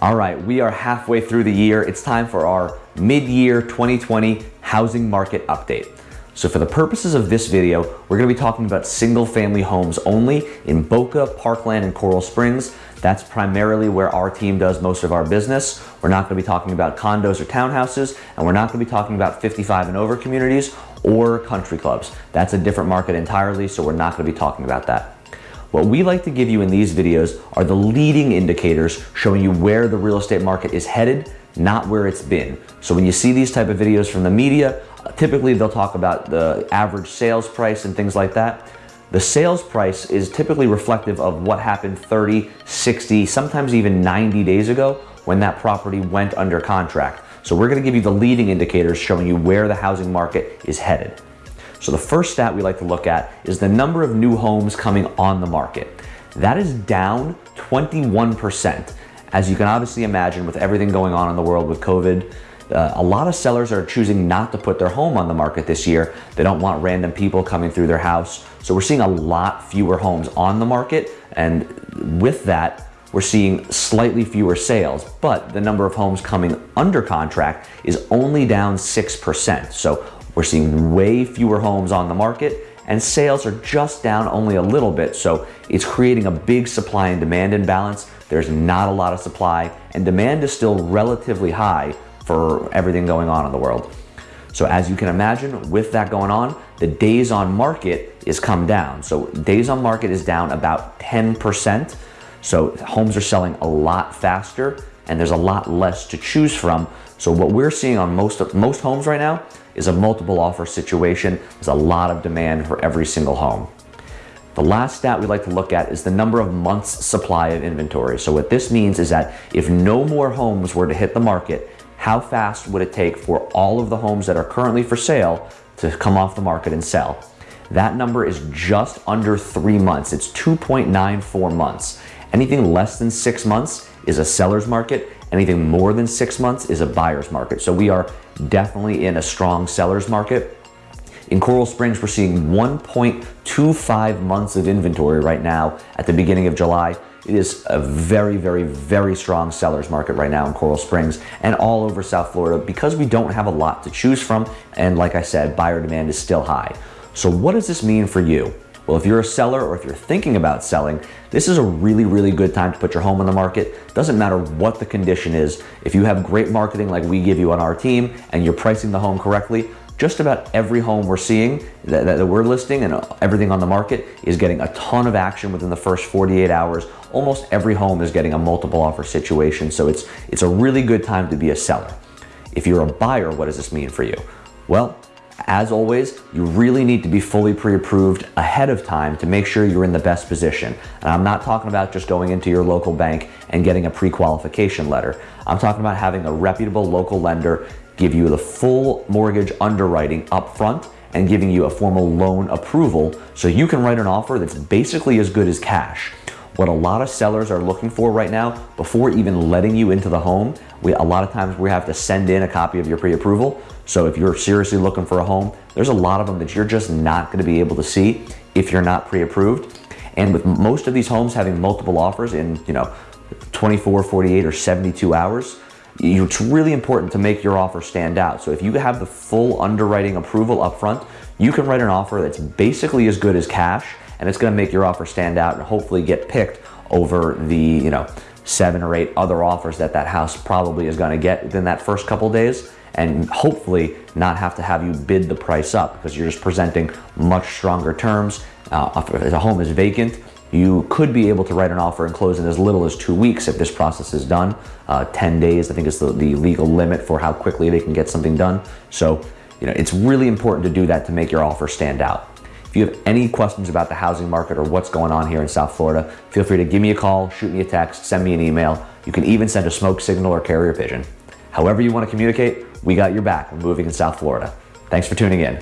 All right, we are halfway through the year. It's time for our mid-year 2020 housing market update. So for the purposes of this video, we're gonna be talking about single family homes only in Boca, Parkland, and Coral Springs. That's primarily where our team does most of our business. We're not gonna be talking about condos or townhouses, and we're not gonna be talking about 55 and over communities or country clubs. That's a different market entirely, so we're not gonna be talking about that. What we like to give you in these videos are the leading indicators showing you where the real estate market is headed, not where it's been. So when you see these type of videos from the media, uh, typically they'll talk about the average sales price and things like that. The sales price is typically reflective of what happened 30, 60, sometimes even 90 days ago when that property went under contract. So we're gonna give you the leading indicators showing you where the housing market is headed. So the first stat we like to look at is the number of new homes coming on the market. That is down 21%. As you can obviously imagine with everything going on in the world with COVID, uh, a lot of sellers are choosing not to put their home on the market this year. They don't want random people coming through their house. So we're seeing a lot fewer homes on the market. And with that, we're seeing slightly fewer sales, but the number of homes coming under contract is only down 6%. So we're seeing way fewer homes on the market and sales are just down only a little bit. So it's creating a big supply and demand imbalance. There's not a lot of supply and demand is still relatively high for everything going on in the world. So as you can imagine, with that going on, the days on market is come down. So days on market is down about 10%. So homes are selling a lot faster and there's a lot less to choose from. So what we're seeing on most most homes right now is a multiple offer situation. There's a lot of demand for every single home. The last stat we like to look at is the number of months supply of inventory. So what this means is that if no more homes were to hit the market, how fast would it take for all of the homes that are currently for sale to come off the market and sell? That number is just under three months. It's 2.94 months. Anything less than six months is a seller's market. Anything more than six months is a buyer's market. So we are definitely in a strong seller's market. In Coral Springs, we're seeing 1.25 months of inventory right now at the beginning of July. It is a very, very, very strong seller's market right now in Coral Springs and all over South Florida because we don't have a lot to choose from. And like I said, buyer demand is still high. So what does this mean for you? Well, if you're a seller or if you're thinking about selling, this is a really, really good time to put your home on the market. Doesn't matter what the condition is. If you have great marketing like we give you on our team and you're pricing the home correctly, just about every home we're seeing that, that, we're listing and uh, everything on the market is getting a ton of action within the first 48 hours. Almost every home is getting a multiple offer situation. So it's, it's a really good time to be a seller. If you're a buyer, what does this mean for you? Well, as always, you really need to be fully pre-approved ahead of time to make sure you're in the best position. And I'm not talking about just going into your local bank and getting a pre-qualification letter. I'm talking about having a reputable local lender give you the full mortgage underwriting up front and giving you a formal loan approval so you can write an offer that's basically as good as cash. What a lot of sellers are looking for right now, before even letting you into the home, we, a lot of times we have to send in a copy of your pre-approval. So if you're seriously looking for a home, there's a lot of them that you're just not gonna be able to see if you're not pre-approved. And with most of these homes having multiple offers in, you know, 24, 48, or 72 hours, it's really important to make your offer stand out. So if you have the full underwriting approval up front, you can write an offer that's basically as good as cash and it's gonna make your offer stand out and hopefully get picked over the, you know, seven or eight other offers that that house probably is gonna get within that first couple days and hopefully not have to have you bid the price up because you're just presenting much stronger terms. Uh, if a home is vacant, you could be able to write an offer and close in as little as two weeks if this process is done. Uh, 10 days, I think is the, the legal limit for how quickly they can get something done. So, you know, it's really important to do that to make your offer stand out. If you have any questions about the housing market or what's going on here in South Florida, feel free to give me a call, shoot me a text, send me an email. You can even send a smoke signal or carrier pigeon. However you want to communicate, we got your back moving in South Florida. Thanks for tuning in.